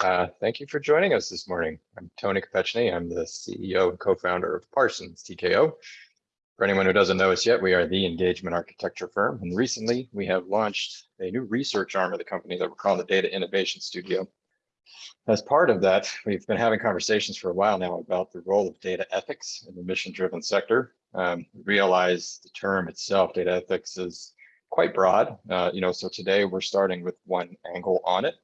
Uh, thank you for joining us this morning. I'm Tony Kopechny. I'm the CEO and co-founder of Parsons TKO. For anyone who doesn't know us yet, we are the engagement architecture firm. And recently we have launched a new research arm of the company that we're calling the Data Innovation Studio. As part of that, we've been having conversations for a while now about the role of data ethics in the mission-driven sector. Um, realize the term itself, data ethics, is quite broad. Uh, you know, so today we're starting with one angle on it.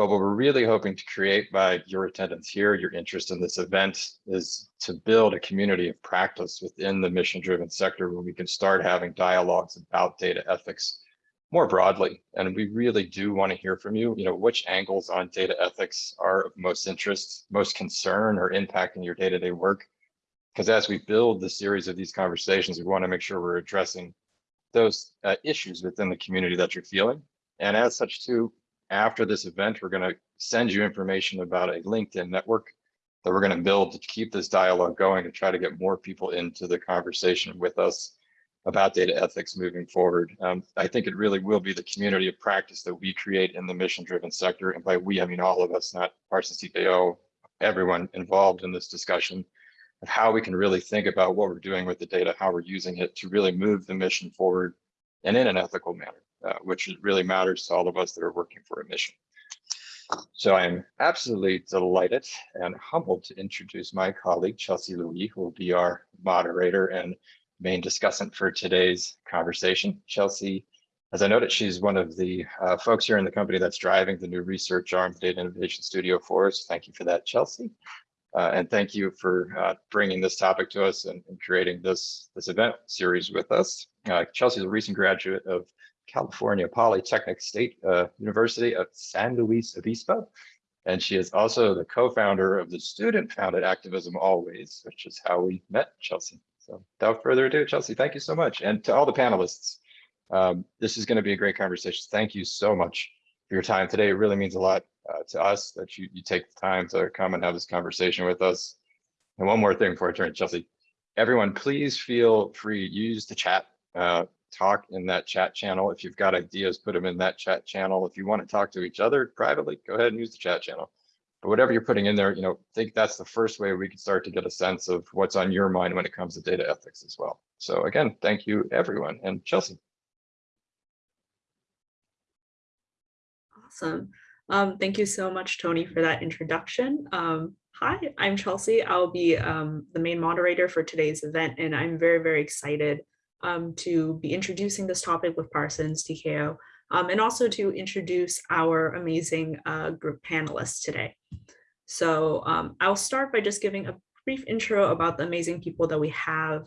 But what we're really hoping to create by your attendance here, your interest in this event, is to build a community of practice within the mission-driven sector where we can start having dialogues about data ethics more broadly. And we really do want to hear from you, you know, which angles on data ethics are of most interest, most concern or impacting your day-to-day -day work. Because as we build the series of these conversations, we want to make sure we're addressing those uh, issues within the community that you're feeling. And as such too, after this event, we're going to send you information about a LinkedIn network that we're going to build to keep this dialogue going to try to get more people into the conversation with us about data ethics moving forward. Um, I think it really will be the community of practice that we create in the mission-driven sector. And by we, I mean all of us, not Parsons TKO, everyone involved in this discussion of how we can really think about what we're doing with the data, how we're using it to really move the mission forward and in an ethical manner, uh, which really matters to all of us that are working for a mission. So I'm absolutely delighted and humbled to introduce my colleague, Chelsea Louis, who will be our moderator and main discussant for today's conversation. Chelsea, as I noted, she's one of the uh, folks here in the company that's driving the new research arm Data Innovation Studio for us. Thank you for that, Chelsea. Uh, and thank you for uh, bringing this topic to us and, and, creating this, this event series with us. Uh, Chelsea is a recent graduate of California Polytechnic State uh, University of San Luis Obispo. And she is also the co-founder of the student-founded activism Always, which is how we met Chelsea. So without further ado, Chelsea, thank you so much. And to all the panelists, um, this is going to be a great conversation. Thank you so much for your time today. It really means a lot uh, to us that you, you take the time to come and have this conversation with us. And one more thing before I turn to Chelsea, everyone, please feel free, use the chat, uh, talk in that chat channel. If you've got ideas, put them in that chat channel. If you want to talk to each other privately, go ahead and use the chat channel. But whatever you're putting in there, you know, I think that's the first way we can start to get a sense of what's on your mind when it comes to data ethics as well. So again, thank you everyone and Chelsea. Awesome. Um, thank you so much, Tony, for that introduction. Um, hi, I'm Chelsea. I'll be um, the main moderator for today's event, and I'm very, very excited um, to be introducing this topic with Parsons TKO, um, and also to introduce our amazing uh, group panelists today. So um, I'll start by just giving a brief intro about the amazing people that we have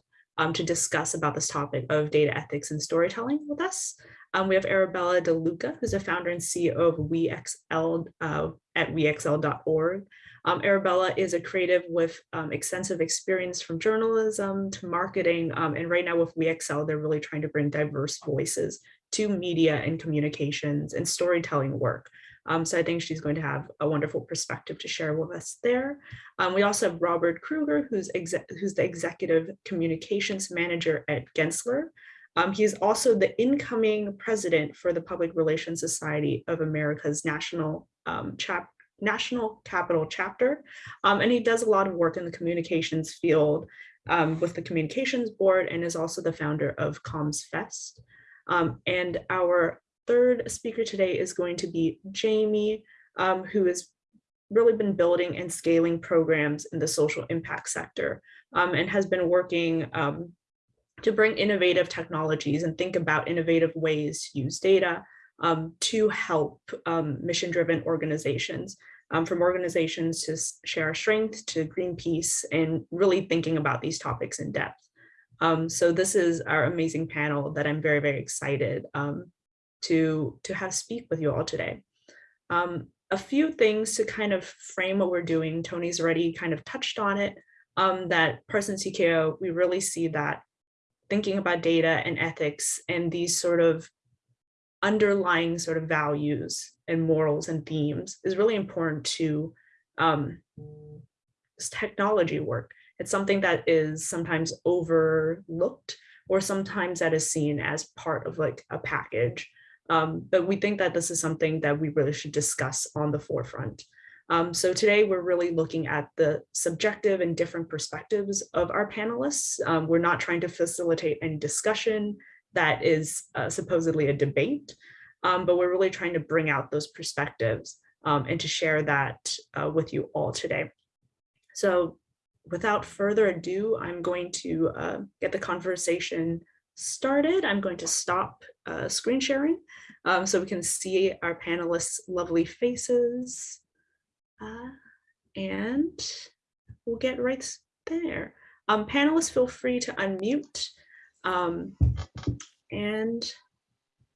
to discuss about this topic of data ethics and storytelling with us. Um, we have Arabella DeLuca, who's a founder and CEO of WeXL uh, at wexl.org. Um, Arabella is a creative with um, extensive experience from journalism to marketing. Um, and right now with WeXL, they're really trying to bring diverse voices to media and communications and storytelling work. Um, so I think she's going to have a wonderful perspective to share with us there. Um, we also have Robert Kruger, who's, who's the executive communications manager at Gensler. Um, also the incoming president for the Public Relations Society of America's National um, Chap National Capital Chapter, um, and he does a lot of work in the communications field um, with the Communications Board and is also the founder of Comms Fest. Um, and our third speaker today is going to be Jamie, um, who has really been building and scaling programs in the social impact sector and has been working to bring innovative technologies and think about innovative ways to use data um, to help um, mission-driven organizations, um, from organizations to share our strength to Greenpeace and really thinking about these topics in depth. Um, so this is our amazing panel that I'm very, very excited um, to, to have speak with you all today. A few things to kind of frame what we're doing. Tony's already kind of touched on it, that Parsons TKO, we really see that thinking about data and ethics and these sort of underlying sort of values and morals and themes is really important to um, technology work. It's something that is sometimes overlooked or sometimes that is seen as part of like a package. Um, but we think that this is something that we really should discuss on the forefront. Um, so today we're really looking at the subjective and different perspectives of our panelists. Um, we're not trying to facilitate any discussion that is uh, supposedly a debate, um, but we're really trying to bring out those perspectives um, and to share that uh, with you all today. So without further ado, I'm going to uh, get the conversation started. I'm going to stop uh, screen sharing um, so we can see our panelists' lovely faces. Uh, and we'll get right there. Um, panelists, feel free to unmute. Um, and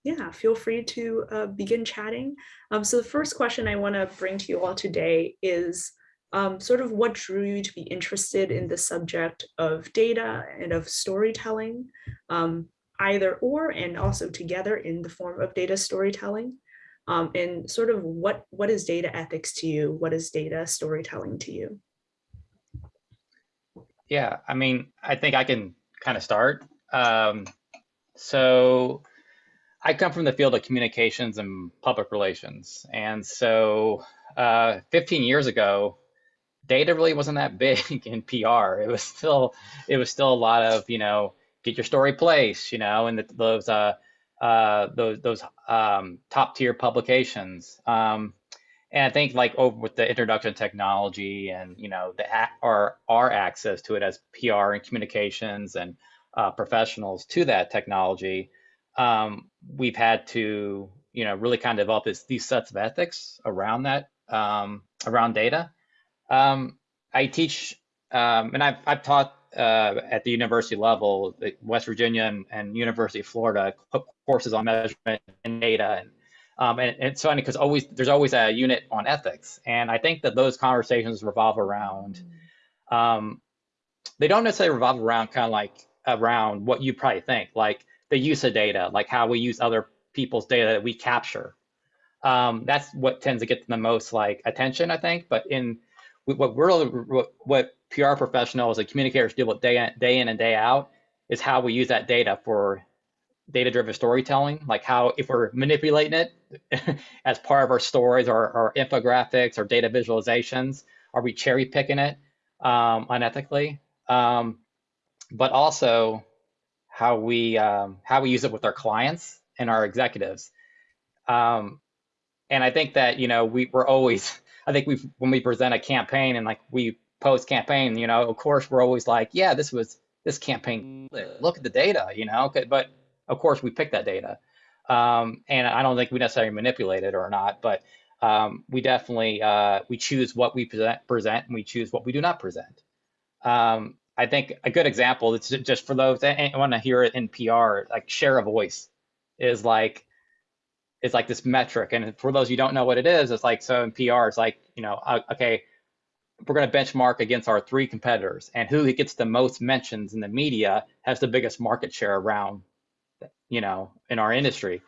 yeah, feel free to uh, begin chatting. Um, so the first question I want to bring to you all today is um, sort of what drew you to be interested in the subject of data and of storytelling, um, either or and also together in the form of data storytelling. Um, and sort of what, what is data ethics to you? What is data storytelling to you? Yeah, I mean, I think I can kind of start. Um, so I come from the field of communications and public relations. And so uh, 15 years ago, data really wasn't that big in PR. It was still, it was still a lot of, you know, get your story placed, you know, and the, those, uh, uh, those, those um, top tier publications. Um, and I think like over with the introduction of technology and, you know, the our, our access to it as PR and communications and uh, professionals to that technology, um, we've had to, you know, really kind of develop this, these sets of ethics around that, um, around data. Um, I teach, um, and I've, I've taught uh, at the university level, West Virginia and, and, University of Florida, courses on measurement and data. And, um, and, and so, because always there's always a unit on ethics, and I think that those conversations revolve around. Um, they don't necessarily revolve around kind of like around what you probably think, like the use of data, like how we use other people's data that we capture. Um, that's what tends to get the most like attention, I think. But in what we're what, what PR professionals and communicators deal with day in, day in and day out is how we use that data for data-driven storytelling, like how if we're manipulating it as part of our stories or, or infographics or data visualizations, are we cherry picking it um, unethically? Um, but also how we um, how we use it with our clients and our executives. Um, and I think that you know we we're always I think we when we present a campaign and like we post campaign, you know, of course we're always like, yeah, this was this campaign. Look at the data, you know. But of course we pick that data, um, and I don't think we necessarily manipulate it or not, but um, we definitely uh, we choose what we present, present, and we choose what we do not present. Um, I think a good example, it's just for those that want to hear it in PR, like share of voice is like is like this metric. And for those you don't know what it is, it's like so in PR, it's like, you know, uh, okay, we're going to benchmark against our three competitors and who gets the most mentions in the media has the biggest market share around, you know, in our industry.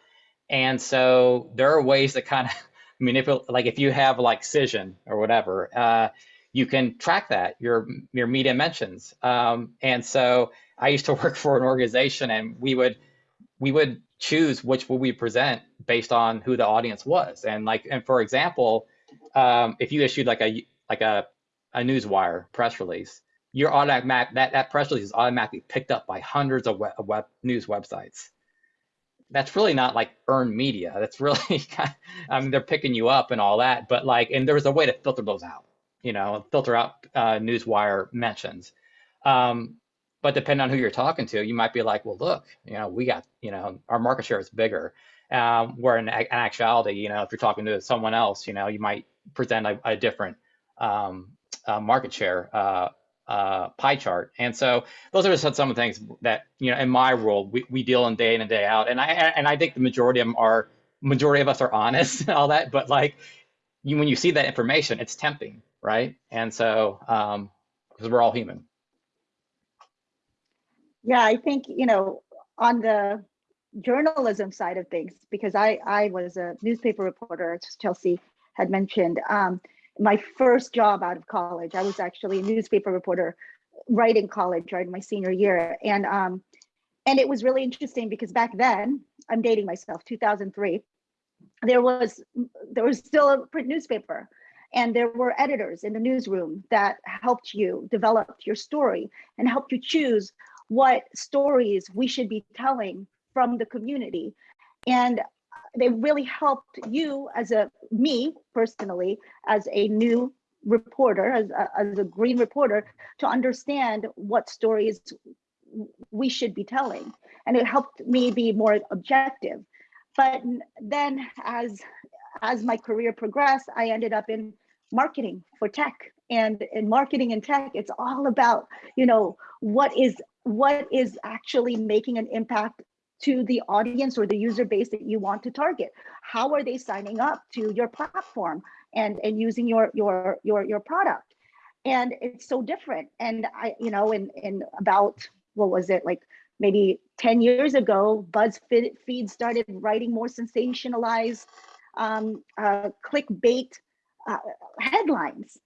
And so there are ways to kind of manipulate, like if you have like Cision or whatever, uh, you can track that your your media mentions. Um, and so I used to work for an organization, and we would we would choose which would we present based on who the audience was. And like, and for example, um, if you issued like a like a a newswire press release, your automatic that that press release is automatically picked up by hundreds of web, web news websites. That's really not like earned media. That's really, I mean, they're picking you up and all that, but like, and there's a way to filter those out you know, filter out uh, newswire mentions. Um, but depending on who you're talking to, you might be like, well, look, you know, we got, you know, our market share is bigger. Um, where in, in, actuality, you know, if you're talking to someone else, you know, you might present a, a different um, uh, market share uh, uh, pie chart. And so those are just some of the things that, you know, in my world, we, we deal in day in and day out. And I and I think the majority of them are majority of us are honest and all that, but like you, when you see that information, it's tempting right? And so, um, because we're all human. Yeah, I think, you know, on the journalism side of things, because I, I was a newspaper reporter, as Chelsea had mentioned, um, my first job out of college, I was actually a newspaper reporter right in college, right in my senior year. And, um, and it was really interesting because back then, I'm dating myself, 2003, there was, there was still a print newspaper And there were editors in the newsroom that helped you develop your story and helped you choose what stories we should be telling from the community. And they really helped you as a, me personally, as a new reporter, as a, as a green reporter, to understand what stories we should be telling. And it helped me be more objective. But then as, as my career progressed, I ended up in marketing for tech. And in marketing and tech, it's all about, you know, what is what is actually making an impact to the audience or the user base that you want to target. How are they signing up to your platform and, and using your, your, your, your product? And it's so different. And I, you know, in, in about, what was it, like maybe 10 years ago, BuzzFeed started writing more sensationalized um, uh, clickbait uh, headlines.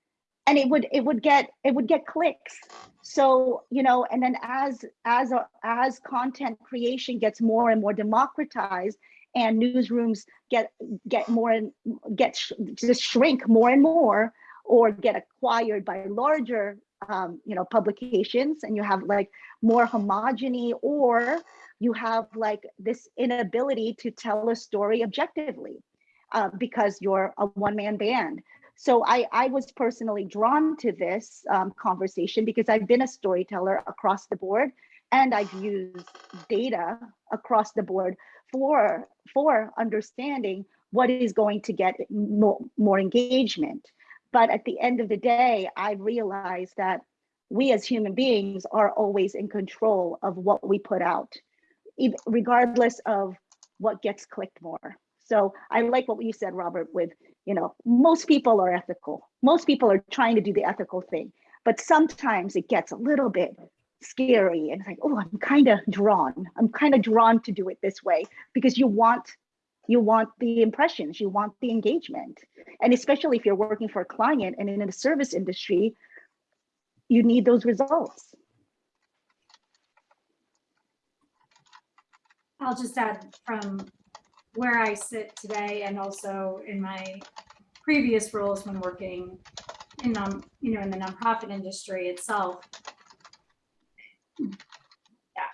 And it would it would get it would get clicks. So you know and then as as as content creation gets more and more democratized and newsrooms get get more and get sh just shrink more and more or get acquired by larger um, you know publications and you have like more homogeny or you have like this inability to tell a story objectively uh, because you're a one-man band so I, I was personally drawn to this um, conversation because I've been a storyteller across the board and I've used data across the board for, for understanding what is going to get more, more engagement. But at the end of the day, I realized that we as human beings are always in control of what we put out, regardless of what gets clicked more. So I like what you said, Robert, with you know, most people are ethical. Most people are trying to do the ethical thing, but sometimes it gets a little bit scary and it's like, oh, I'm kind of drawn. I'm kind of drawn to do it this way because you want you want the impressions, you want the engagement. And especially if you're working for a client and in the service industry, you need those results. I'll just add from where I sit today and also in my previous roles when working in um, you know in the nonprofit industry itself.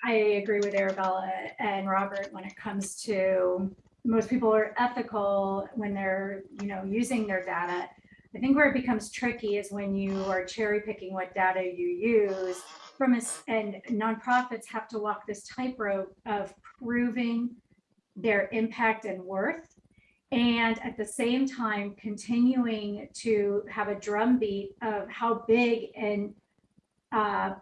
I agree with Arabella and Robert when it comes to most people are ethical when they're you know using their data. I think where it becomes tricky is when you are cherry picking what data you use from a, and nonprofits have to walk this tightrope of proving their impact and worth and at the same time continuing to have a drumbeat of how big and uh,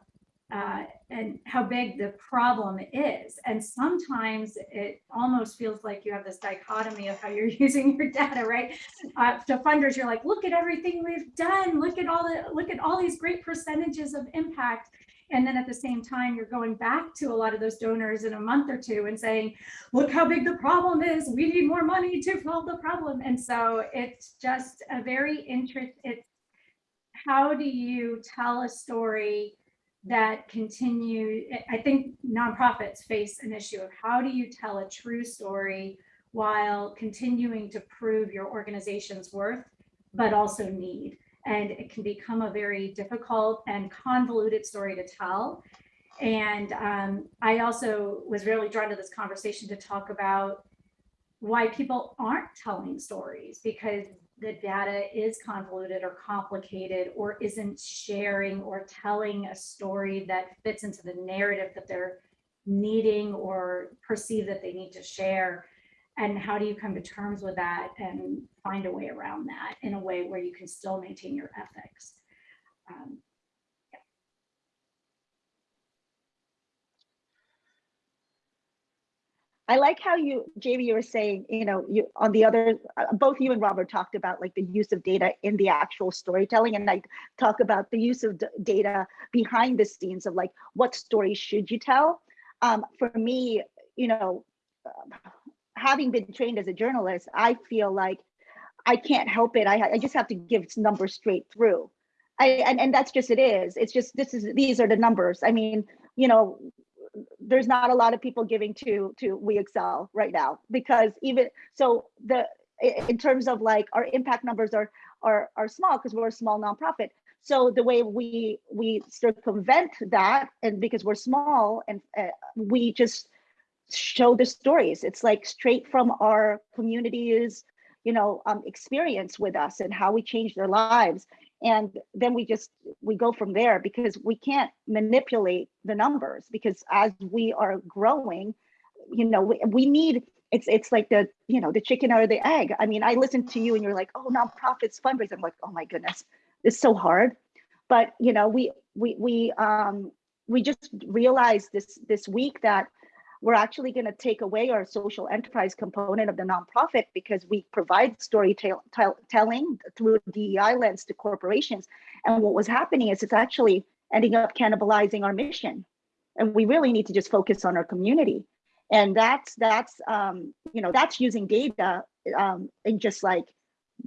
uh, and how big the problem is. And sometimes it almost feels like you have this dichotomy of how you're using your data, right? Uh, to funders, you're like, look at everything we've done. Look at all the, look at all these great percentages of impact. And then at the same time, you're going back to a lot of those donors in a month or two and saying, look how big the problem is. We need more money to solve the problem. And so it's just a very interest. It's how do you tell a story that continue? I think nonprofits face an issue of how do you tell a true story while continuing to prove your organization's worth, but also need and it can become a very difficult and convoluted story to tell. And um, I also was really drawn to this conversation to talk about why people aren't telling stories because the data is convoluted or complicated or isn't sharing or telling a story that fits into the narrative that they're needing or perceive that they need to share and how do you come to terms with that and find a way around that in a way where you can still maintain your ethics um, yeah. I like how you, Jamie, you were saying, you know, you on the other, uh, both you and Robert talked about like the use of data in the actual storytelling. And I talk about the use of data behind the scenes of like, what story should you tell? Um, for me, you know, uh, having been trained as a journalist, I feel like I can't help it. I, I just have to give numbers straight through. I, and, and that's just it is. It's just this is these are the numbers. I mean, you know, there's not a lot of people giving to to WeXL right now because even so the in terms of like our impact numbers are are are small because we're a small nonprofit. So the way we we circumvent that, and because we're small, and uh, we just show the stories. It's like straight from our communities, you know, um, experience with us and how we change their lives. And then we just we go from there because we can't manipulate the numbers because as we are growing, you know, we, we need it's it's like the you know the chicken or the egg. I mean, I listen to you and you're like, oh, nonprofits fundraise. I'm like, oh my goodness, it's so hard. But you know, we we we um we just realized this this week that we're actually going to take away our social enterprise component of the nonprofit because we provide storytelling through DEI lens to corporations. And what was happening is it's actually ending up cannibalizing our mission. And we really need to just focus on our community. And that's that's um, you know that's using data um, in just like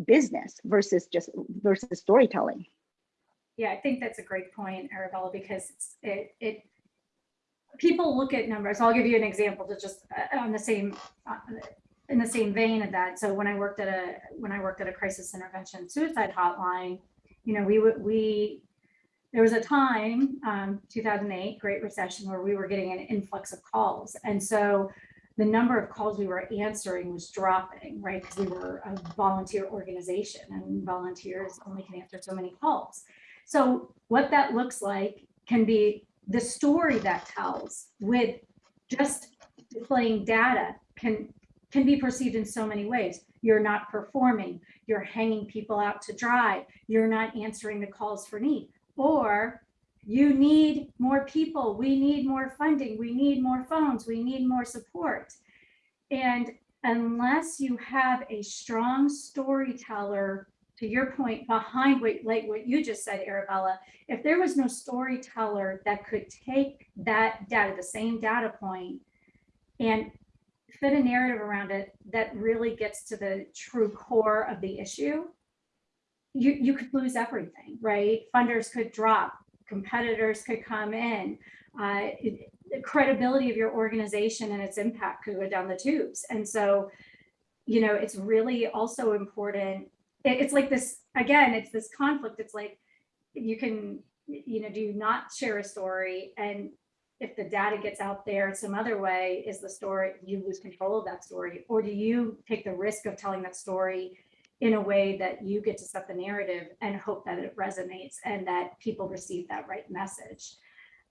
business versus just versus storytelling. Yeah, I think that's a great point, Arabella, because it, it, people look at numbers. I'll give you an example to just uh, on the same, uh, in the same vein of that. So when I worked at a, when I worked at a crisis intervention suicide hotline, you know, we would, we, there was a time, um, 2008, Great Recession, where we were getting an influx of calls. And so the number of calls we were answering was dropping, right? Because we were a volunteer organization and volunteers only can answer so many calls. So what that looks like can be the story that tells with just displaying data can can be perceived in so many ways. You're not performing, you're hanging people out to dry, you're not answering the calls for need, or you need more people, we need more funding, we need more phones, we need more support. And unless you have a strong storyteller to your point behind what like what you just said arabella if there was no storyteller that could take that data the same data point and fit a narrative around it that really gets to the true core of the issue you you could lose everything right? Funders could drop competitors could come in uh, the credibility of your organization and its impact could go down the tubes. And so you know it's really also important it's like this again it's this conflict. It's like you can you know do not share a story and if the data gets out there some other way is the story you lose control of that story or do you take the risk of telling that story in a way that you get to set the narrative and hope that it resonates and that people receive that right message?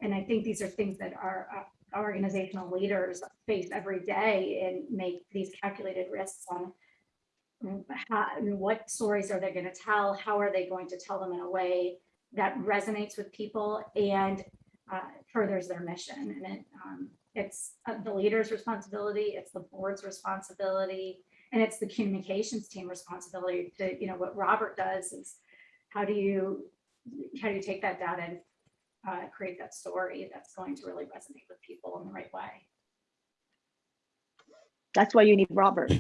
And i think these are things that our, our organizational leaders face every day and make these calculated risks on how, what stories are they going to tell? How are they going to tell them in a way that resonates with people and uh, furthers their mission? And it, um, it's uh, the leader's responsibility, it's the board's responsibility, and it's the communications team responsibility to, you know, what Robert does is how do you, how do you take that data and uh, create that story that's going to really resonate with people in the right way? That's why you need Robert.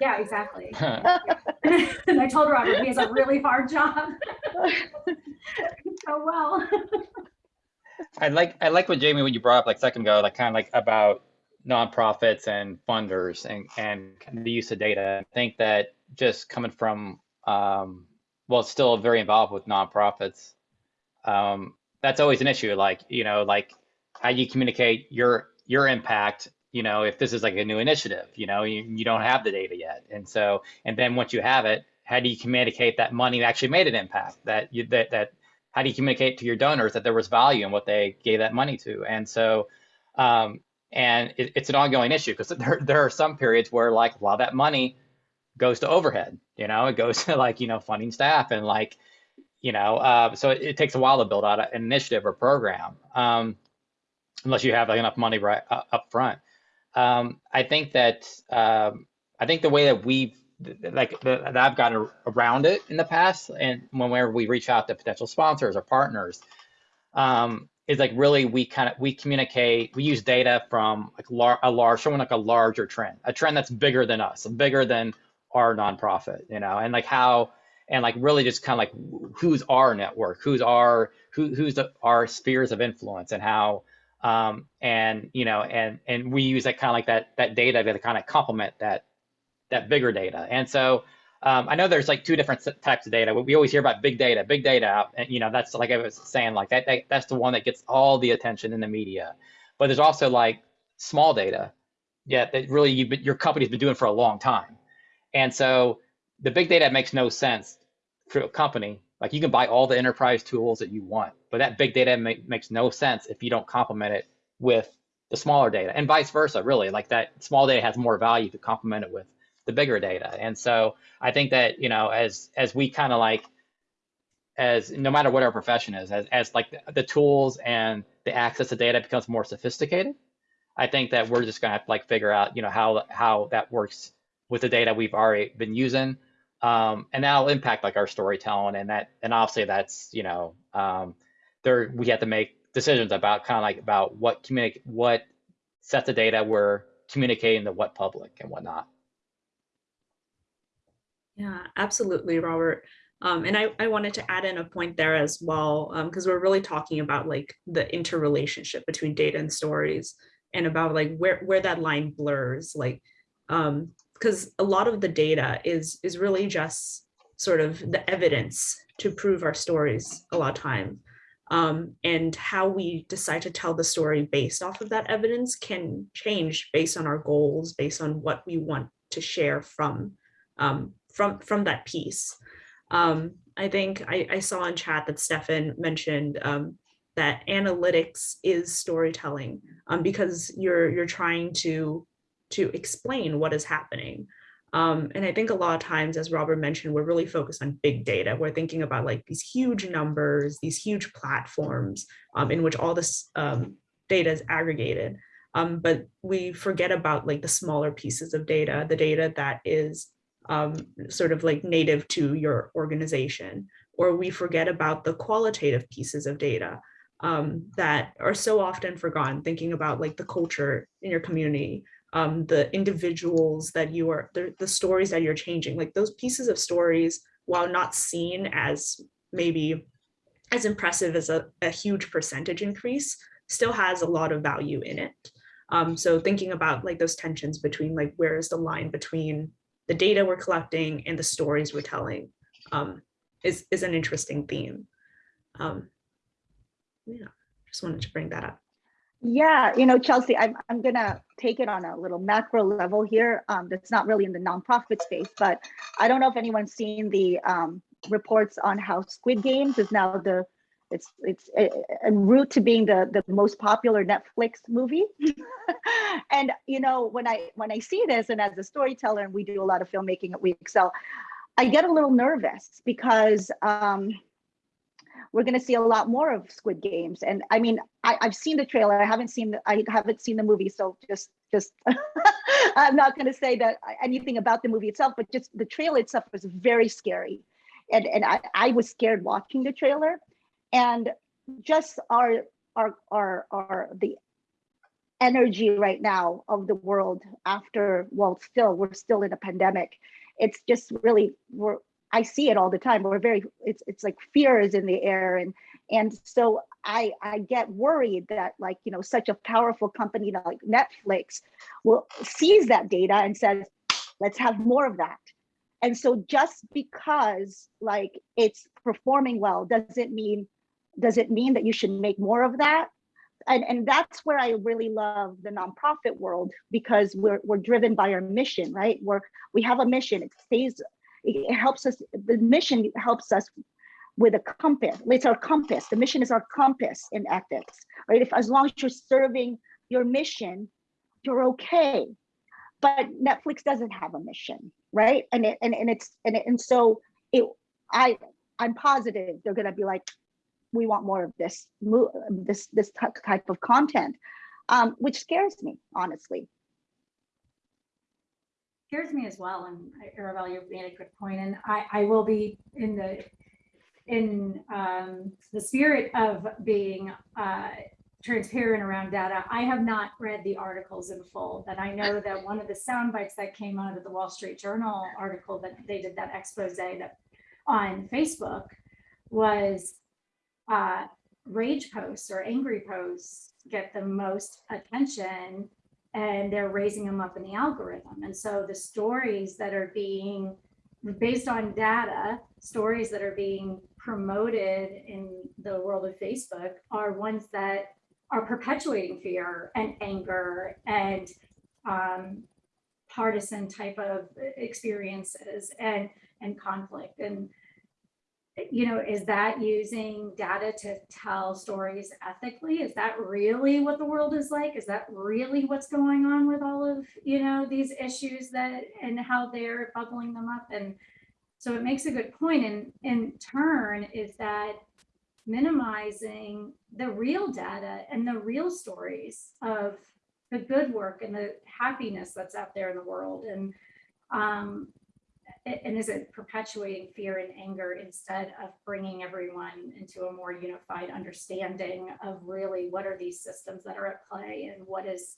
Yeah, exactly. and I told Robert he has a really hard job. oh well. I like I like what Jamie when you brought up like second ago, like kind of like about nonprofits and funders and and the use of data. I think that just coming from um, well, still very involved with nonprofits. Um, that's always an issue. Like you know, like how you communicate your your impact you know, if this is like a new initiative, you know, you, you don't have the data yet. And so, and then once you have it, how do you communicate that money actually made an impact that you, that, that, how do you communicate to your donors that there was value in what they gave that money to? And so, um, and it, it's an ongoing issue because there, there are some periods where like a lot of that money goes to overhead, you know, it goes to like, you know, funding staff and like, you know, uh, so it, it, takes a while to build out an initiative or program, um, unless you have like, enough money right uh, up front. Um, I think that um, I think the way that we've like that I've gotten around it in the past, and whenever we reach out to potential sponsors or partners, um, is like really we kind of we communicate. We use data from like lar- a large, showing like a larger trend, a trend that's bigger than us, bigger than our nonprofit, you know, and like how and like really just kind of like who's our network, who's our who who's the, our spheres of influence, and how um, and you know, and and we use that kind of like that that data to kind of complement that that bigger data. And so um, I know there's like two different types of data. We- always hear about big data, big data, and you know that's like I was saying, like that, that that's the one that gets all the attention in the media. But there's also like small data, yeah, that really been, your company's been doing for a long time. And so the big data makes no sense for a company. Like you can buy all the enterprise tools that you want, but that big data make, makes no sense if you don't complement it with the smaller data and vice versa, really. Like that small data has more value to complement it with the bigger data. And so I think that, you know, as as we kind of like as no matter what our profession is, as, as like the, the tools and the access to data becomes more sophisticated, I think that we're just gonna have to like figure out, you know, how how that works with the data we've already been using. Um, and that'll impact like our storytelling and that and obviously that's, you know, um, there we have to make decisions about kind of like about what communicate what sets of data we're communicating to what public and whatnot. Yeah, absolutely, Robert. Um, and I, I wanted to add in a point there as well, because we're really talking about like the interrelationship between data and stories and about like where, where that line blurs, like, um, because a lot of the data is is really just sort of the evidence to prove our stories a lot of time. Um, and how we decide to tell the story based off of that evidence can change based on our goals, based on what we want to share from um, from from that piece. Um, I think I, I saw in chat that Stefan mentioned um, that analytics is storytelling um, because you're you're trying to to explain what is happening. Um, and I think a lot of times, as Robert mentioned, we're really focused on big data. We're thinking about like these huge numbers, these huge platforms um, in which all this um, data is aggregated. Um, but we forget about like the smaller pieces of data, the data that is um, sort of like native to your organization, or we forget about the qualitative pieces of data um, that are so often forgotten, thinking about like the culture in your community, um, the individuals that you are, the, the stories that you're changing, like those pieces of stories, while not seen as maybe as impressive as a, a huge percentage increase, still has a lot of value in it. Um, so thinking about like those tensions between like where is the line between the data we're collecting and the stories we're telling um, is, is an interesting theme. Um, yeah, just wanted to bring that up. Yeah, you know, Chelsea, I'm, I'm gonna take it on a little macro level here. Um, that's not really in the nonprofit space, but I don't know if anyone's seen the um, reports on how Squid Games is now the it's it's en route to being the the most popular Netflix movie. and you know, when I when I see this, and as a storyteller, and we do a lot of filmmaking at WeXL, I get a little nervous because um, we're going to see a lot more of Squid Games. And I mean, I, I've seen the trailer. I haven't seen the, I haven't seen the movie, so just just I'm not going to say that anything about the movie itself, but just the trailer itself was very scary, and and I, I was scared watching the trailer, and just our our our our the energy right now of the world after well still we're still in a pandemic it's just really we're I see it all the time. We're very, it's it's like fear is in the air, and and so I I get worried that like you know such a powerful company like Netflix will seize that data and says, let's have more of that. And so just because like it's performing well doesn't mean does it mean that you should make more of that? And and that's where I really love the nonprofit world because we're we're driven by our mission, right? We're we have a mission. It stays it helps us the mission helps us with a compass. It's our compass. The mission is our compass in ethics right? If as long as you're serving your mission you're okay. But netflix doesn't have a mission right? And it, and, and it's and, it, and so it i i'm positive they're to be like we want more of this this this type of content um, which scares me honestly scares me as well. And Arabella, you made a good point. point, and I, I will be in the in um, the spirit of being uh, transparent around data. I have not read the articles in full, but I know that one of the sound bites that came out of the Wall Street Journal article that they did that expose that on Facebook was uh, rage posts or angry posts get the most attention and they're raising them up in the algorithm. And so the stories that are being based on data, stories that are being promoted in the world of Facebook are ones that are perpetuating fear and anger and um, partisan type of experiences and and conflict and you know is that using data to tell stories ethically? Is that really what the world is like? Is that really what's going on with all of you know these issues that and how they're bubbling them up? And so it makes a good point. and in turn is that minimizing the real data and the real stories of the good work and the happiness that's out there in the world. And um and is it perpetuating fear and anger instead of bringing everyone into a more unified understanding of really what are these systems that are at play and what is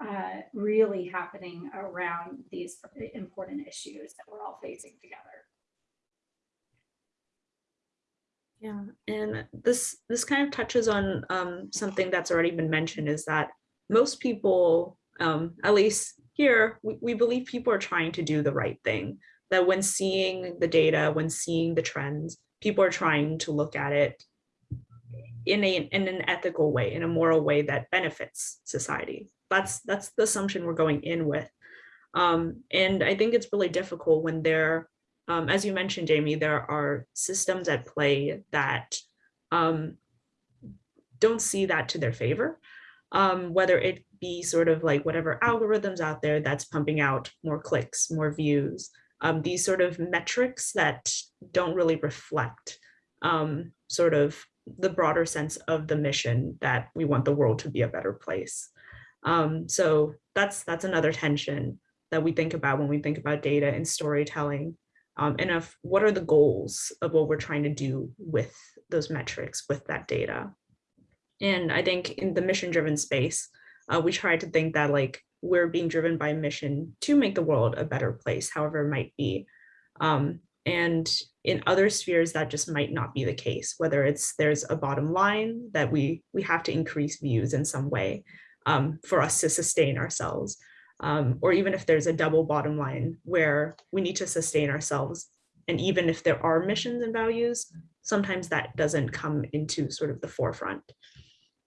uh, really happening around these important issues that we're all facing together. Yeah, and this this kind of touches on um, something that's already been mentioned is that most people, um, at least here, we, we believe people are trying to do the right thing. That when seeing the data, when seeing the trends, people are trying to look at it in a in an ethical way, in a moral way that benefits society. That's that's the assumption we're going in with. Um, and I think it's really difficult when there um, as you mentioned, Jamie, there are systems at play that um, don't see that to their favor, um, whether it be sort of like whatever algorithms out there that's pumping out more clicks, more views, um, these sort of metrics that don't really reflect um, sort of the broader sense of the mission that we want the world to be a better place. Um, so that's that's another tension that we think about when we think about data and storytelling um, and of what are the goals of what we're trying to do with those metrics, with that data. And I think in the mission driven space, uh, we try to think that like we're being driven by mission to make the world a better place, however it might be. Um, and in other spheres, that just might not be the case, whether it's there's a bottom line that we we have to increase views in some way um, for us to sustain ourselves um, or even if there's a double bottom line where we need to sustain ourselves. And even if there are missions and values, sometimes that doesn't come into sort of the forefront.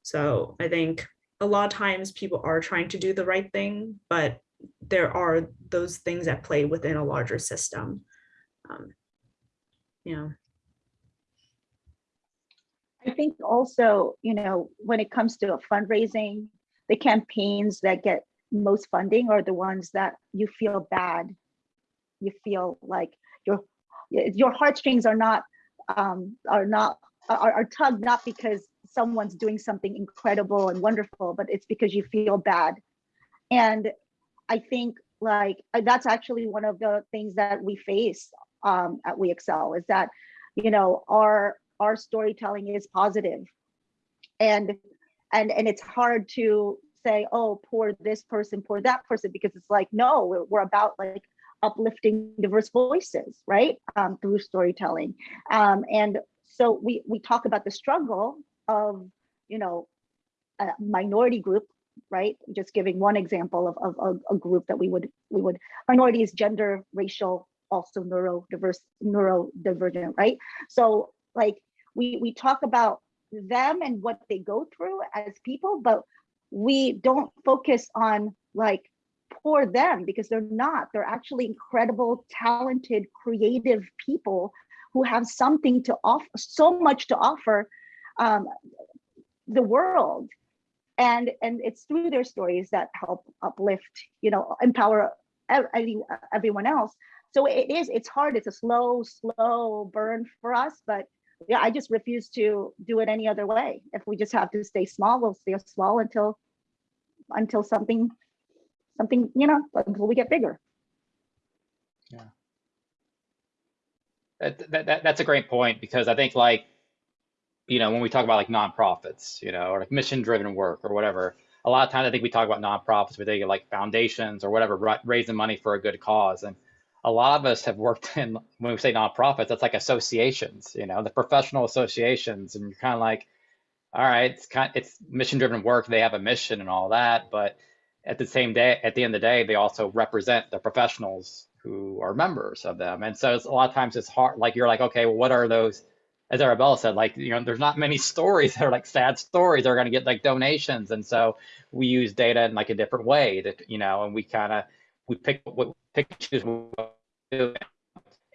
So I think a lot of times people are trying to do the right thing, but there are those things at play within a larger system. Um, yeah. I think also, you know, when it comes to fundraising, the campaigns that get most funding are the ones that you feel bad. You feel like your your heartstrings are not um, are not are, are tugged not because someone's doing something incredible and wonderful, but it's because you feel bad. And I think like that's actually one of the things that we face um, at WeXL is that you know our our storytelling is positive, and and and it's hard to say, oh, poor this person, poor that person, because it's like, no, we're, we're about like uplifting diverse voices, right? Um, through storytelling. Um, and so we, we talk about the struggle of, you know, a minority group, right? Just giving one example of, of, a group that we would, we would, minorities, gender, racial, also neurodiverse, neurodivergent, right? So like we, we talk about them and what they go through as people, but we don't focus on like poor them because they're not. They're actually incredible, talented, creative people who have something to offer, so much to offer um, the world. And, and it's through their stories that help uplift, you know, empower everyone else. So it is, it's hard, it's a slow, slow burn for us, but yeah, I just refuse to do it any other way. If we just have to stay small, we'll stay small until until something something you know until we get bigger. Yeah. That, that, that, that's a great point because I think like you know when we talk about like nonprofits, you know, or like mission driven work or whatever, a lot of times I think we talk about nonprofits, we think like foundations or whatever, raising money for a good cause. And a lot of us have worked in, when we say nonprofits, that's like associations, you know, the professional associations. And you're kind of like, all right, it's kind of, it's mission driven work. They have a mission and all that, but at the same day, at the end of the day, they also represent the professionals who are members of them. And so it's a lot of times it's hard, like you're like, okay, well, what are those? As Arabella said, like, you know, there's not many stories that are like sad stories that are going to get like donations. And so we use data in like a different way that, you know, and we kind of, we pick what pick and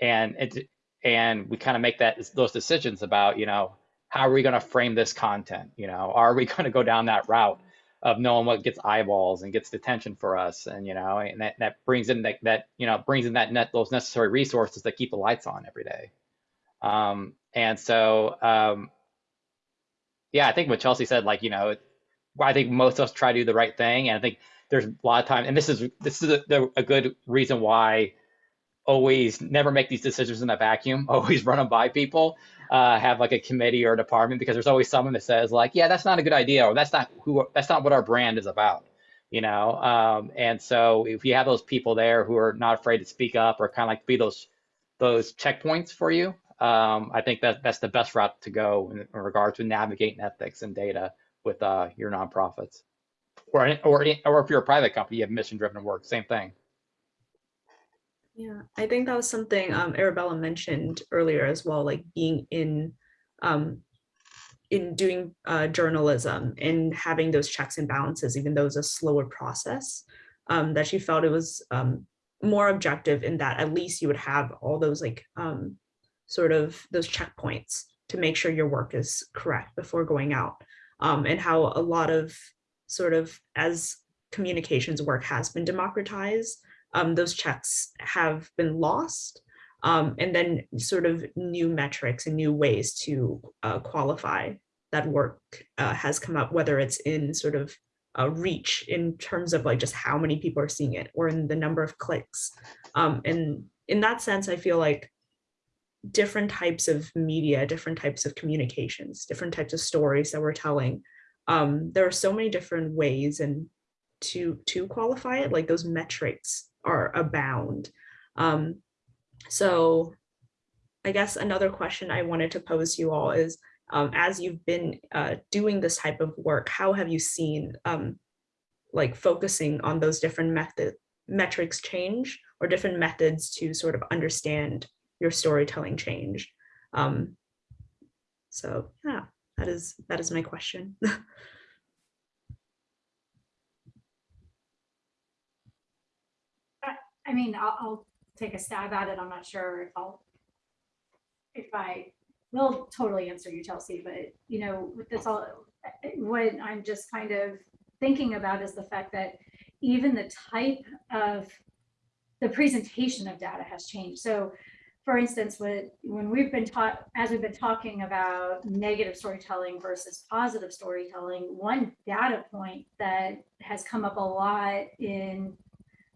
and it and we kind of make that those decisions about, you know, how are we going to frame this content? You know, are we going to go down that route? of knowing what gets eyeballs and gets attention for us and you know and that, that brings in that, that you know brings in that net those necessary resources that keep the lights on every day um and so um yeah i think what chelsea said like you know i think most of us try to do the right thing and i think there's a lot of time and this is this is a, a good reason why always never make these decisions in a vacuum always run them by people uh, have like a committee or a department because there's always someone that says like, yeah, that's not a good idea, or that's not who, that's not what our brand is about, you know. Um, and so if you have those people there who are not afraid to speak up or kind of like be those those checkpoints for you, um, I think that that's the best route to go in, in regard to navigating ethics and data with uh, your nonprofits, or or or if you're a private company, you have mission driven work, same thing. Yeah, I think that was something um, Arabella mentioned earlier as well, like being in um, in doing uh, journalism and having those checks and balances, even though it's a slower process, um, that she felt it was um, more objective in that at least you would have all those like um, sort of those checkpoints to make sure your work is correct before going out um, and how a lot of sort of as communications work has been democratized, um, those checks have been lost. Um, and then sort of new metrics and new ways to uh, qualify that work uh, has come up, whether it's in sort of uh, reach in terms of like just how many people are seeing it or in the number of clicks. Um, and in that sense, I feel like different types of media, different types of communications, different types of stories that we're telling. Um, there are so many different ways and to to qualify it, like those metrics are abound. Um, so I guess another question I wanted to pose to you all is, um, as you've been uh, doing this type of work, how have you seen um, like focusing on those different method metrics change or different methods to sort of understand your storytelling change? Um, so yeah, that is that is my question. I mean, I'll, I'll take a stab at it. I'm not sure if I'll, if I will totally answer you, Chelsea, but you know, with this all, what I'm just kind of thinking about is the fact that even the type of the presentation of data has changed. So for instance, when, when we've been taught, as we've been talking about negative storytelling versus positive storytelling, one data point that has come up a lot in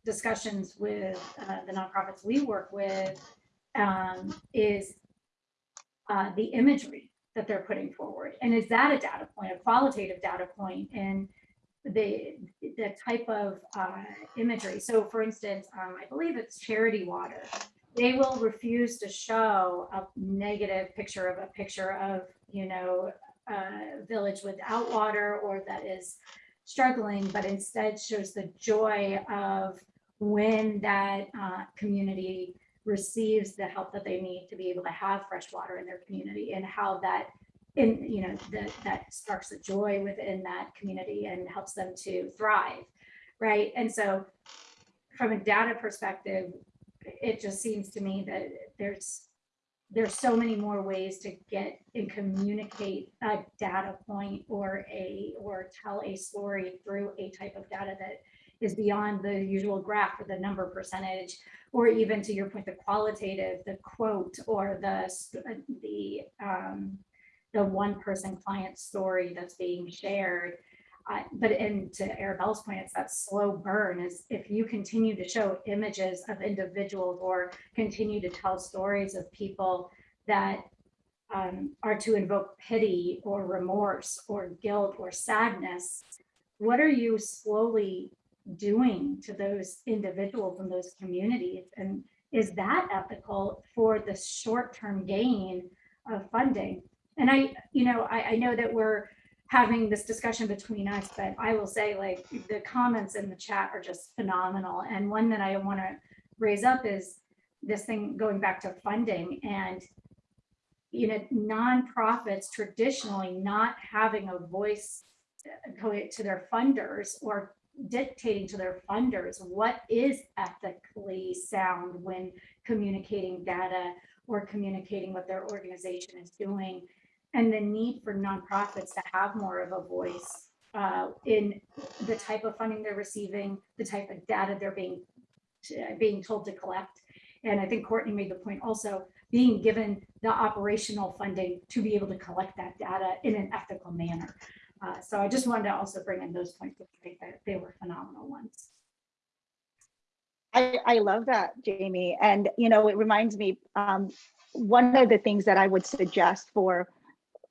discussions with uh, the nonprofits we work with um, is uh, the imagery that they're putting forward. And is that a data point, a qualitative data point, and the the type of uh, imagery? So, for instance, um, I believe it's Charity Water. They will refuse to show a negative picture of a picture of you know a village without water or that is struggling, but instead shows the joy of when that uh, community receives the help that they need to be able to have fresh water in their community and how that in you know that that sparks a joy within that community and helps them to thrive right? And so from a data perspective it just seems to me that there's there's so many more ways to get and communicate a data point or a or tell a story through a type of data that is beyond the usual graph or the number percentage, or even to your point, the qualitative, the quote, or the the um, the one person client story that's being shared. But and to Arabella's point, it's that slow burn is if you continue to show images of individuals or continue to tell stories of people that um, are to invoke pity or remorse or guilt or sadness, what are you slowly doing to those individuals and those communities? And is that ethical for the short-term gain of funding? And I, you know, I, I know that we're having this discussion between us, but I will say like the comments in the chat are just phenomenal. And one that I want to raise up is this thing going back to funding and you know, nonprofits traditionally not having a voice uh, to their funders or dictating to their funders what is ethically sound when communicating data or communicating what their organization is doing and the need for nonprofits to have more of a voice uh, in the type of funding they're receiving, the type of data they're being being told to collect. And I think Courtney made the point also being given the operational funding to be able to collect that data in an ethical manner. Uh, so I just wanted to also bring in those points. That they were phenomenal ones. I, I love that, Jamie. And, you know, it reminds me, um, one of the things that I would suggest for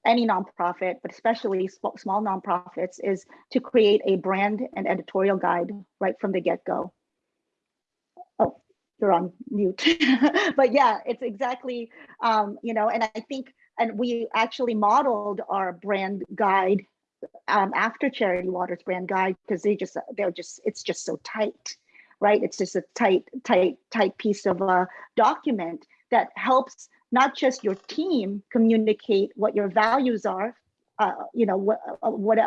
any nonprofit, but especially small, nonprofits, is to create a brand and editorial guide right from the get-go. Oh, you're on mute. but yeah, it's exactly, um, you know, and I think, and we actually modeled our brand guide um, after Charity Waters brand guide because they just, they're just, it's just so tight right? It's just a tight, tight, tight piece of a document that helps not just your team communicate what your values are, uh, you know, what, uh, what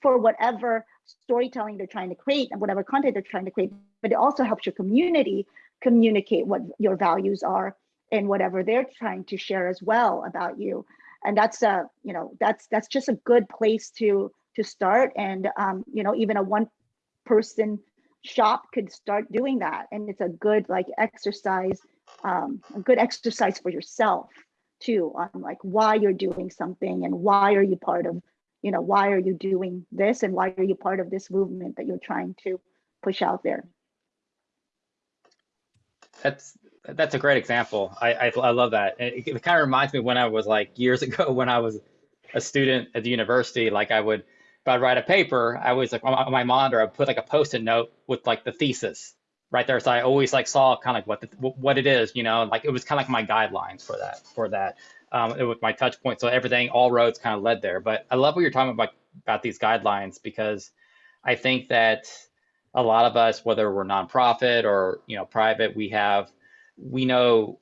for whatever storytelling they're trying to create and whatever content they're trying to create, but it also helps your community communicate what your values are and whatever they're trying to share as well about you. And that's a, you know, that's that's just a good place to to start. And um, you know, even a one person shop could start doing that and it's a good like exercise um, a good exercise for yourself too on like why you're doing something and why are you part of you know why are you doing this and why are you part of this movement that you're trying to push out there That's that's a great example. I I, I love that. It, it kind of reminds me when I was like years ago when I was a student at the university. Like I would, if I'd write a paper, I was like on my- monitor, I'd put like a post-it note with like the thesis right there. So I always like saw kind of what the, what it is, you know, like it was kind of like my guidelines for that for that. Um, it was my touch point. So everything, all roads kind of led there. But I love what you're talking about about these guidelines because I think that a lot of us, whether we're nonprofit or you know private, we have we know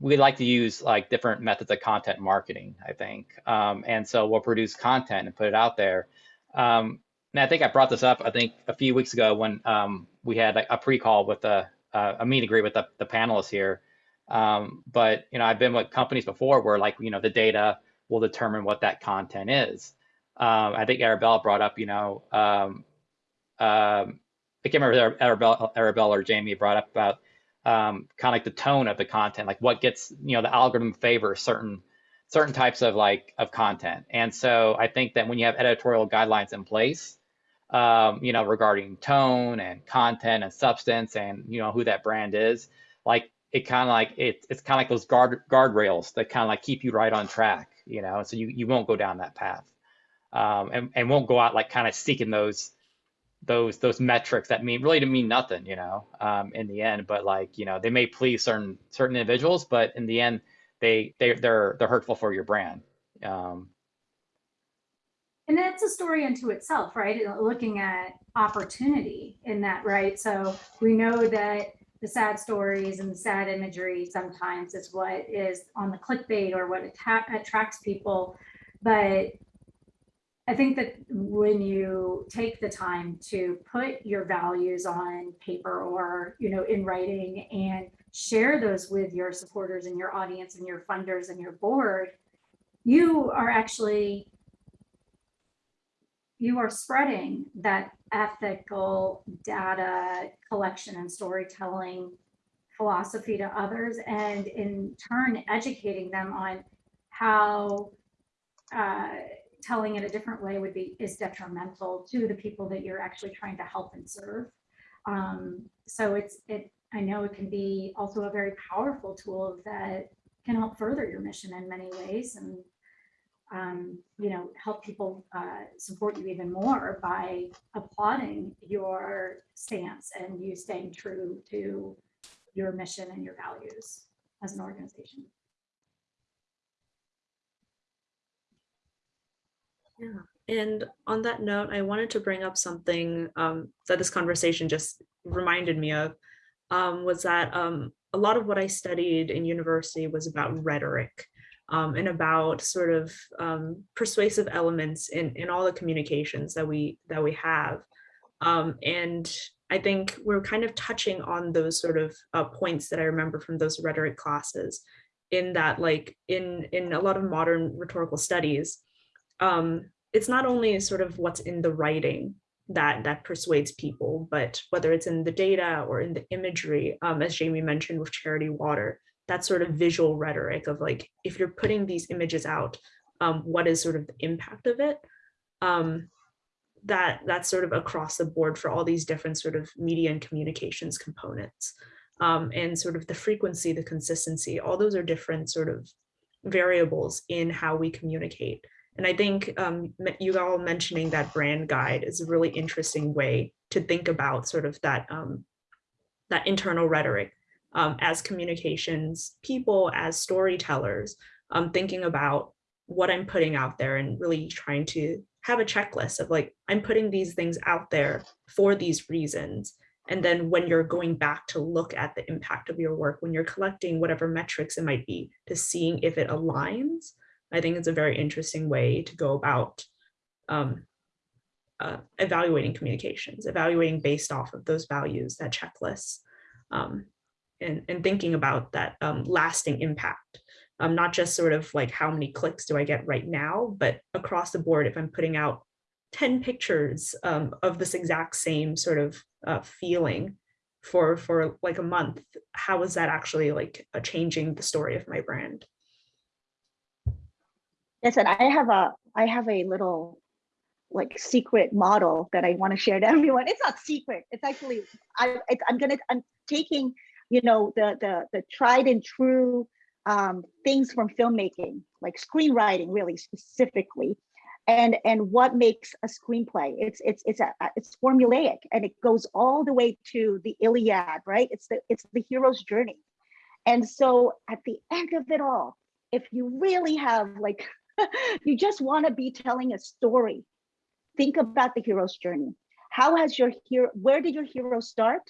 we like to use like different methods of content marketing. I think, um, and so we'll produce content and put it out there. Um, and I think I brought this up. I think a few weeks ago when um, we had a, a pre-call with a a, a meet and greet with the, the panelists here. Um, but you know, I've been with companies before where like you know the data will determine what that content is. Um, I think Arabella brought up, you know, um, um, I can't remember Arabella, Arabella or Jamie brought up about um, kind of like the tone of the content, like what gets, you know, the algorithm favors certain certain types of like of content. And so I think that when you have editorial guidelines in place, um, you know, regarding tone and content and substance and you know who that brand is, like it kind of like it, it's kind of like those guard guardrails that kind of like keep you right on track, you know, so you you won't go down that path, um, and and won't go out like kind of seeking those those those metrics that mean really to mean nothing, you know, um, in the end. But like you know, they may please certain certain individuals, but in the end, they they they're they're hurtful for your brand. Um, And that's a story unto itself, right? Uh, looking at opportunity in that, right? So we know that the sad stories and the sad imagery sometimes is what is on the clickbait or what attracts people. But I think that when you take the time to put your values on paper or, you know, in writing and share those with your supporters and your audience and your funders and your board, you are actually you are spreading that ethical data collection and storytelling philosophy to others and in turn educating them on how uh, telling it a different way would be is detrimental to the people that you're actually trying to help and serve. Um, so it's it I know it can be also a very powerful tool that can help further your mission in many ways and um, you know, help people uh, support you even more by applauding your stance and you staying true to your mission and your values as an organization. Yeah. And on that note, I wanted to bring up something um, that this conversation just reminded me of, um, was that um, a lot of what I studied in university was about rhetoric um, and about sort of um, persuasive elements in, in all the communications that we that we have. Um, and I think we're kind of touching on those sort of uh, points that I remember from those rhetoric classes in that like in in a lot of modern rhetorical studies, um, it's not only sort of what's in the writing that that persuades people, but whether it's in the data or in the imagery, um, as Jamie mentioned with Charity Water, that sort of visual rhetoric of like, if you're putting these images out, um, what is sort of the impact of it? Um, that that's sort of across the board for all these different sort of media and communications components. Um, and sort of the frequency, the consistency, all those are different sort of variables in how we communicate. And I think um, you all mentioning that brand guide is a really interesting way to think about sort of that, um, that internal rhetoric um, as communications people, as storytellers, um, thinking about what I'm putting out there and really trying to have a checklist of like, I'm putting these things out there for these reasons. And then when you're going back to look at the impact of your work, when you're collecting whatever metrics it might be to seeing if it aligns, I think it's a very interesting way to go about um, uh, evaluating communications, evaluating based off of those values, that checklists, um, and, and thinking about that um, lasting impact. Um, not just sort of like how many clicks do I get right now, but across the board, if I'm putting out 10 pictures um, of this exact same sort of uh, feeling for for like a month, how is that actually like changing the story of my brand? Yes, and I have a I have a little like secret model that I want to share to everyone. It's not secret. It's actually I it's, I'm gonna I'm taking you know the the the tried and true um, things from filmmaking, like screenwriting, really specifically, and and what makes a screenplay. It's it's it's a it's formulaic, and it goes all the way to the Iliad, right? It's the it's the hero's journey, and so at the end of it all, if you really have like you just want to be telling a story. Think about the hero's journey. How has your hero, where did your hero start?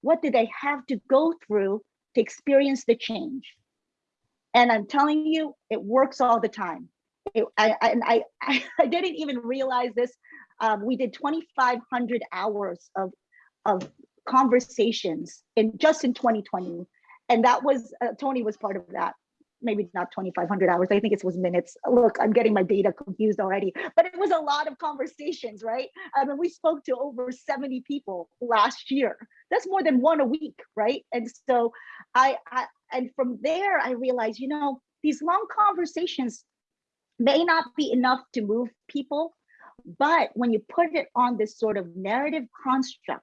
What did they have to go through to experience the change? And I'm telling you, it works all the time. It, I, I, I, I didn't even realize this. Um, we did 2,500 hours of, of conversations in just in 2020. And that was, uh, Tony was part of that maybe not 2,500 hours. I think it was minutes. Look, I'm getting my data confused already, but it was a lot of conversations, right? I mean, we spoke to over 70 people last year. That's more than one a week, right? And so I, I and from there, I realized, you know, these long conversations may not be enough to move people, but when you put it on this sort of narrative construct,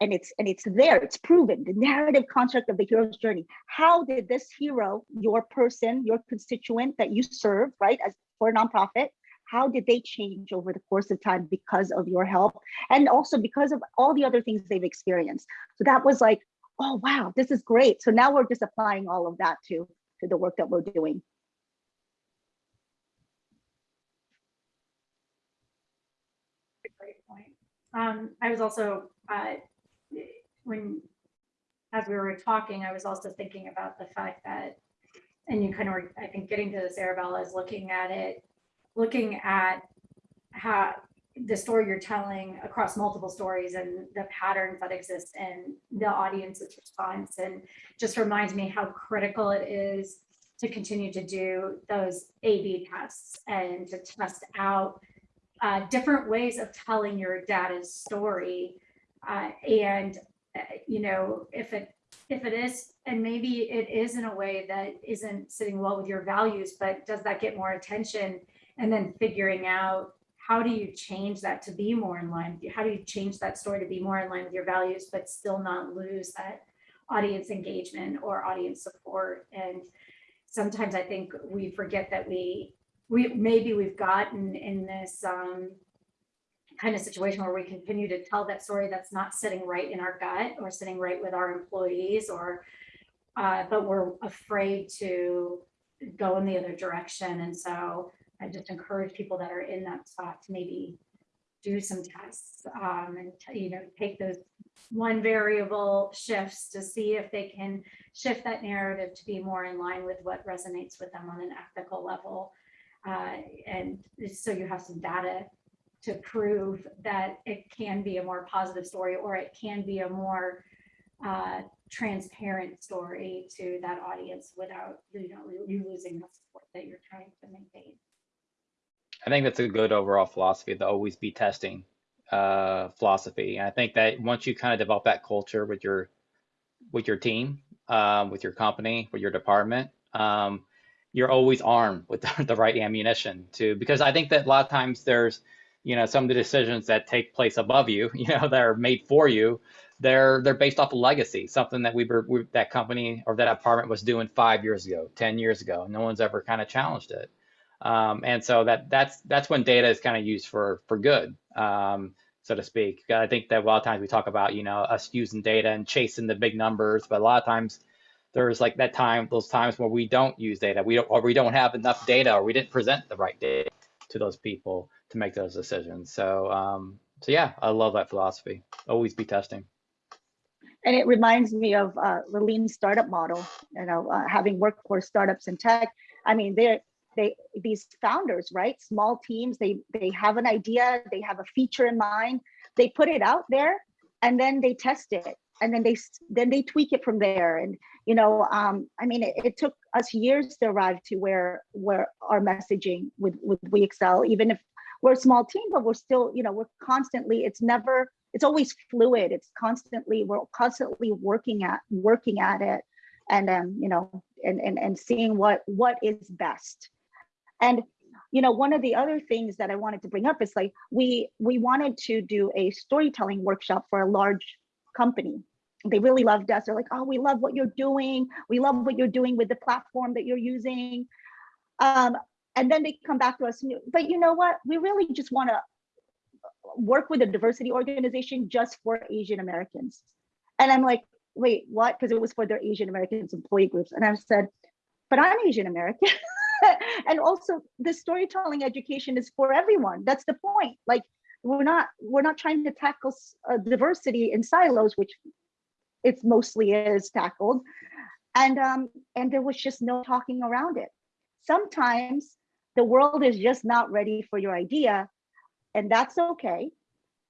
and it's and it's there it's proven the narrative construct of the hero's journey. How did this hero your person your constituent that you serve right as for a nonprofit how did they change over the course of time because of your help? And also because of all the other things they've experienced. So that was like oh wow this is great. So now we're just applying all of that to to the work that we're doing. Great point. Um, I was also, uh, when, as we were talking, I was also thinking about the fact that, and you kind of, were, I think, getting to this, Arabella, is looking at it, looking at how the story you're telling across multiple stories and the patterns that exist in the audience's response. And just reminds me how critical it is to continue to do those A-B tests and to test out uh, different ways of telling your data's story. Uh, and, you know, if it if it is, and maybe it is in a way that isn't sitting well with your values, but does that get more attention? And then figuring out how do you change that to be more in line? How do you change that story to be more in line with your values, but still not lose that audience engagement or audience support? And sometimes I think we forget that we we maybe we've gotten in this um, kind of situation where we continue to tell that story that's not sitting right in our gut or sitting right with our employees or uh, but we're afraid to go in the other direction and so I just encourage people that are in that spot to maybe do some tests um, and, you know, take those one variable shifts to see if they can shift that narrative to be more in line with what resonates with them on an ethical level. Uh, and so you have some data to prove that it can be a more positive story or it can be a more uh, transparent story to that audience without, you know, you losing the support that you're trying to maintain. I think that's a good overall philosophy, the always be testing uh, philosophy. And I think that once you kind of develop that culture with your with your team, um, with your company, with your department, um, you're always armed with the, the right ammunition to because I think that a lot of times there's you know some of the decisions that take place above you, you know, that are made for you. They're they're based off of legacy, something that we were we, that company or that apartment was doing five years ago, ten years ago. No one's ever kind of challenged it. Um, and so that that's that's when data is kind of used for for good, um, so to speak. I think that a lot of times we talk about you know us using data and chasing the big numbers, but a lot of times there's like that time those times where we don't use data, we don't or we don't have enough data, or we didn't present the right data to those people to make those decisions. So um, so yeah, I love that philosophy. Always be testing. And it reminds me of uh, the lean startup model, you know, uh, having worked for startups in tech. I mean, they're they these founders, right? Small teams, they they have an idea, they have a feature in mind, they put it out there, and then they test it, and then they then they tweak it from there. And you know, um, I mean, it, it took us years to arrive to where where our messaging with with WeXL, even if we're a small team, but we're still, you know, we're constantly. It's never it's always fluid. It's constantly we're constantly working at working at it and um you know and and, and seeing what what is best. And you know one of the other things that i wanted to bring up is like we we wanted to do a storytelling workshop for a large company. They really loved us. They're like oh we love what you're doing. We love what you're doing with the platform that you're using. Um and then they come back to us but you know what we really just want to work with a diversity organization just for Asian Americans. And I'm like, wait, what? Because it was for their Asian Americans employee groups. And I said, but I'm Asian American. and also the storytelling education is for everyone. That's the point. Like we're not we're not trying to tackle uh, diversity in silos, which it's mostly is tackled. And um, and there was just no talking around it. Sometimes the world is just not ready for your idea and that's okay.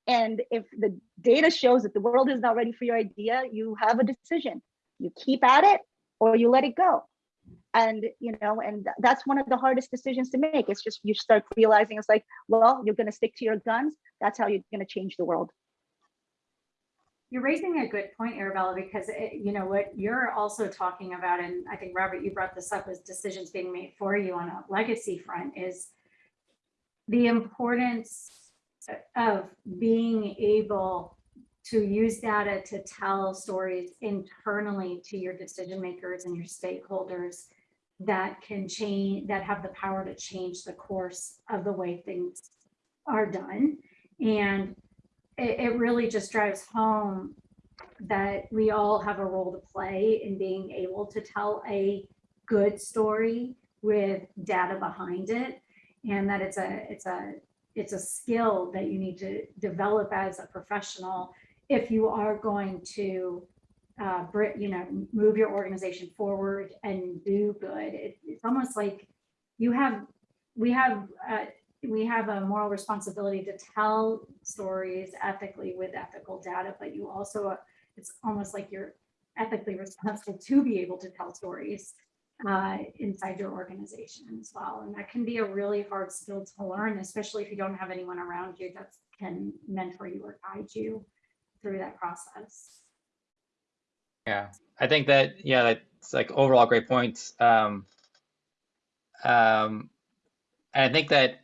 And if the data shows that the world is not ready for your idea, you have a decision. You keep at it or you let it go. And you know, and that's one of the hardest decisions to make. It's just you start realizing it's like, well, you're gonna stick to your guns. That's how you're gonna change the world. You're raising a good point, Arabella, because it, you know what you're also talking about, and I think Robert, you brought this up as decisions being made for you on a legacy front is the importance of being able to use data to tell stories internally to your decision makers and your stakeholders that can change, that have the power to change the course of the way things are done. And it, it really just drives home that we all have a role to play in being able to tell a good story with data behind it and that it's a it's a it's a skill that you need to develop as a professional if you are going to uh, you know move your organization forward and do good. It, it's almost like you have we have uh, we have a moral responsibility to tell stories ethically with ethical data but you also it's almost like you're ethically responsible to be able to tell stories uh, inside your organization as well. And that can be a really hard skill to learn, especially if you don't have anyone around you that can mentor you or guide you through that process. Yeah, I think that yeah, that's like overall great points. Um, um, and I think that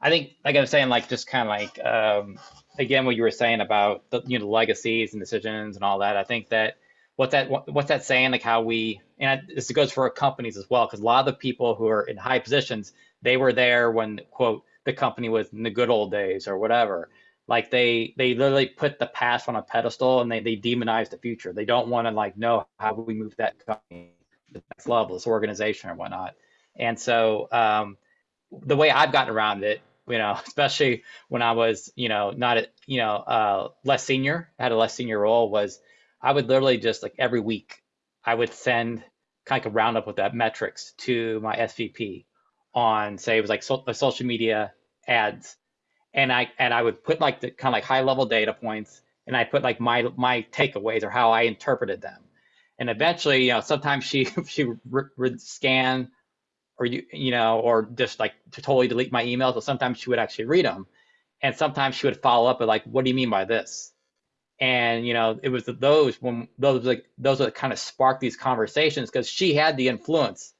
I think like I was saying, like just kind of like um, again what you were saying about the you know legacies and decisions and all that. I think that what that what, what's that saying like how we and this goes for companies as well because a lot of the people who are in high positions they were there when quote the company was in the good old days or whatever like they they literally put the past on a pedestal and they, they demonize the future they don't want to like know how we move that company to the next level this organization or whatnot and so um the way I've gotten around it, you know, especially when I was, you know, not, a- you know, uh, less senior, had a less senior role was I would literally just like every week, I would send kind of roundup with that metrics to my SVP on say it was like so, uh, social media ads. And I, and I would put like the kind of like high level data points and I put like my, my takeaways or how I interpreted them. And eventually, you know, sometimes she, she would scan or you you know or just like to totally delete my emails but sometimes she would actually read them and sometimes she would follow up with like what do you mean by this? And you know it was those when those like those that kind of sparked these conversations because she had the influence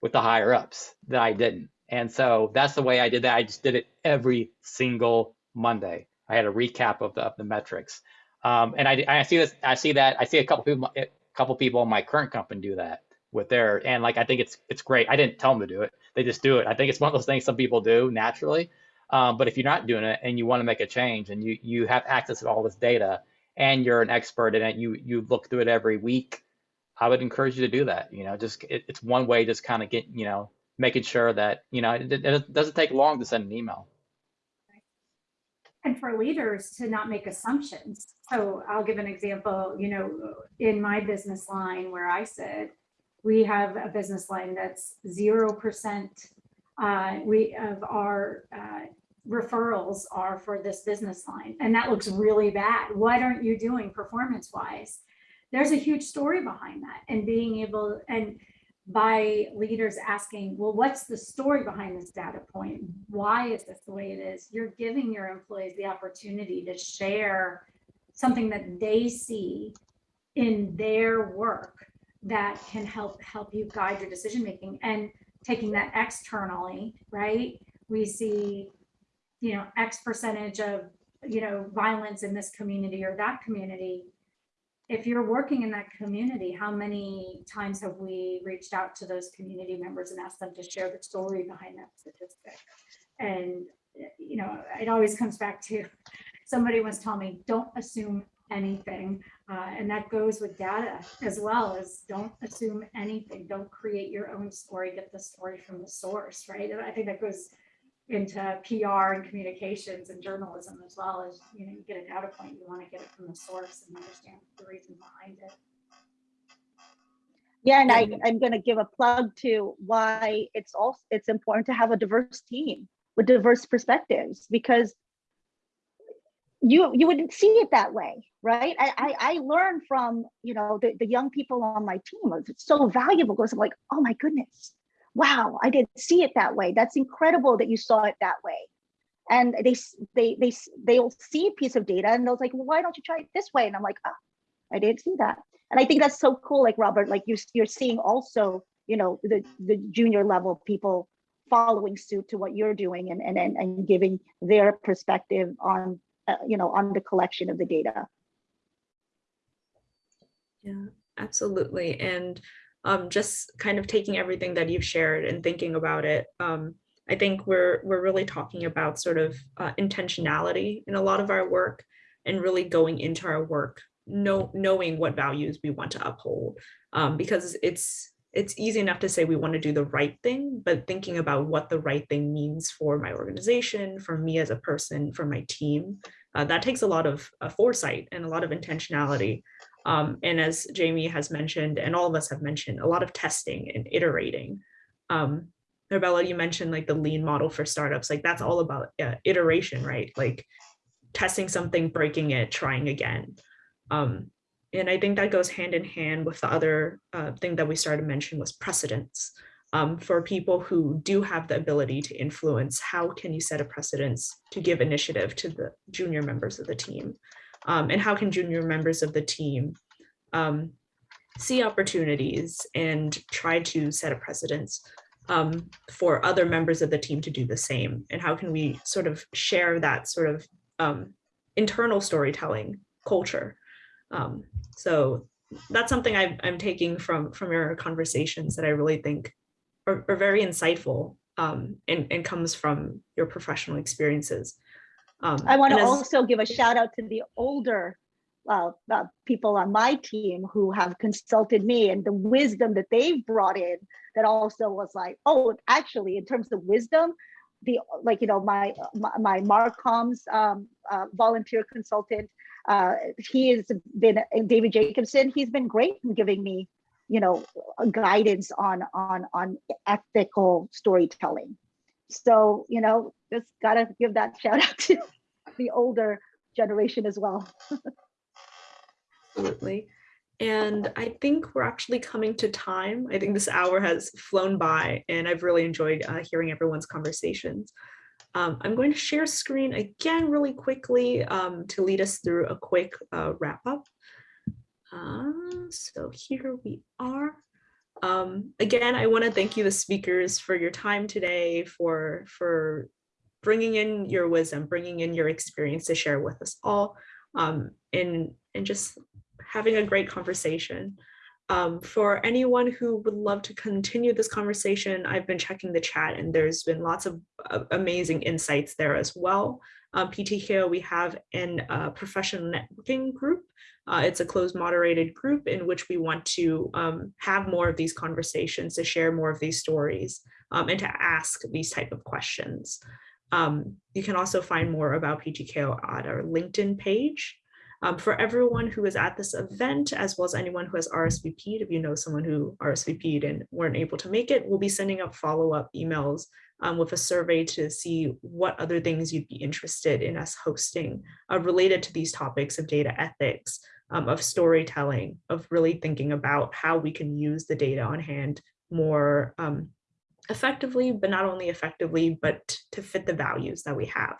with the higher ups that i didn't. And so that's the way i did that. I just did it every single monday. I had a recap of the, of the metrics. Um, and I, I see this i see that i see a couple people a couple people in my current company do that with their and like I think it's it's great. I didn't tell them to do it; they just do it. I think it's one of those things some people do naturally. Um, but if you're not doing it and you want to make a change and you you have access to all this data and you're an expert in it, you you look through it every week. I would encourage you to do that. You know, just it, it's one way, just kind of get you know making sure that you know it, it doesn't take long to send an email. and for leaders to not make assumptions. So I'll give an example, you know, in my business line where I sit, we have a business line that's zero percent. Uh, we of our uh, referrals are for this business line, and that looks really bad. What aren't you doing performance wise? There's a huge story behind that, and being able and by leaders asking, well, what's the story behind this data point? Why is this the way it is? You're giving your employees the opportunity to share something that they see in their work that can help help you guide your decision making and taking that externally, right? We see, you know, X percentage of, you know, violence in this community or that community if you're working in that community, how many times have we reached out to those community members and asked them to share the story behind that statistic? And, you know, it always comes back to somebody once told me, don't assume anything. Uh, and that goes with data as well as don't assume anything. Don't create your own story, get the story from the source, right? And I think that goes into PR and communications and journalism as well as, you know, you get a data point, you want to get it from the source and understand the reason behind it. Yeah, and I, I'm gonna give a plug to why it's also, it's important to have a diverse team with diverse perspectives, because you, you wouldn't see it that way, right? I, I, I learned from, you know, the, the young people on my team, it's so valuable, because I'm like, oh my goodness, wow, I didn't see it that way. That's incredible that you saw it that way. And they, they, they they'll see a piece of data and they'll like, well, why don't you try it this way? And I'm like, ah, I didn't see that. And I think that's so cool, like Robert, like you're, you're seeing also, you know, the, the junior level people following suit to what you're doing and, and, and, and giving their perspective on, uh, you know, on the collection of the data. Yeah, absolutely. And um, just kind of taking everything that you've shared and thinking about it, um, I think we're we're really talking about sort of uh, intentionality in a lot of our work and really going into our work, know, knowing what values we want to uphold. Um, because it's it's easy enough to say we want to do the right thing, but thinking about what the right thing means for my organization, for me as a person, for my team, uh, that takes a lot of uh, foresight and a lot of intentionality. Um, and as Jamie has mentioned, and all of us have mentioned, a lot of testing and iterating. Um, Arabella, you mentioned like the lean model for startups, like that's all about uh, iteration, right? Like testing something, breaking it, trying again. Um, and I think that goes hand in hand with the other uh, thing that we started to mention was precedence. Um, for people who do have the ability to influence, how can you set a precedence to give initiative to the junior members of the team? Um, and how can junior members of the team um, see opportunities and try to set a precedence um, for other members of the team to do the same? And how can we sort of share that sort of um, internal storytelling culture? Um, so that's something i I'm taking from from your conversations that I really think are, are very insightful um, and, and comes from your professional experiences. Um, I want to also give a shout out to the older uh, uh, people on my team who have consulted me and the wisdom that they've brought in that also was like, oh, actually, in terms of wisdom, the like you know my my, my Marcoms um, uh, volunteer consultant, uh, he has been David Jacobson. He's been great in giving me, you know, guidance on on on ethical storytelling. So you know, just gotta give that shout out to the older generation as well. Absolutely. And I think we're actually coming to time. I think this hour has flown by and I've really enjoyed uh, hearing everyone's conversations. Um, I'm going to share screen again really quickly um, to lead us through a quick uh, wrap up. Uh, so here we are. Um, again, I want to thank you, the speakers, for your time today, for, for bringing in your wisdom, bringing in your experience to share with us all, um, and, and just having a great conversation. Um, for anyone who would love to continue this conversation, I've been checking the chat and there's been lots of uh, amazing insights there as well. Um, PTKO, we have an uh, professional networking group. Uh, it's a closed moderated group in which we want to um, have more of these conversations, to share more of these stories, um, and to ask these type of questions. Um, you can also find more about PTKO at our LinkedIn page. Um, for everyone who is at this event, as well as anyone who has RSVP'd, if you know someone who RSVP'd and weren't able to make it, we'll be sending up follow-up emails um, with a survey to see what other things you'd be interested in us hosting uh, related to these topics of data ethics, um, of storytelling, of really thinking about how we can use the data on hand more um, effectively, but not only effectively, but to fit the values that we have.